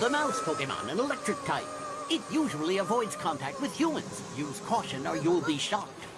The mouse Pokemon, an electric type. It usually avoids contact with humans. Use caution or you'll be shocked.